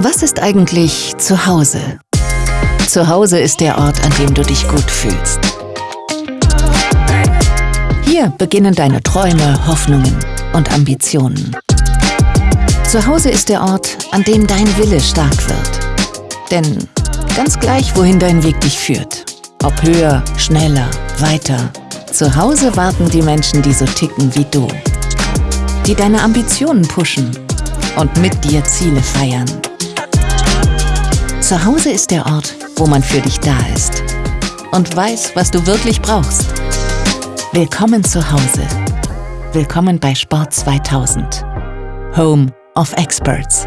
Was ist eigentlich zu Hause? Zu Hause ist der Ort, an dem du dich gut fühlst. Hier beginnen deine Träume, Hoffnungen und Ambitionen. Zu Hause ist der Ort, an dem dein Wille stark wird. Denn ganz gleich, wohin dein Weg dich führt, ob höher, schneller, weiter, zu Hause warten die Menschen, die so ticken wie du. Die deine Ambitionen pushen und mit dir Ziele feiern. Zu Hause ist der Ort, wo man für dich da ist und weiß, was du wirklich brauchst. Willkommen zu Hause. Willkommen bei Sport 2000. Home of Experts.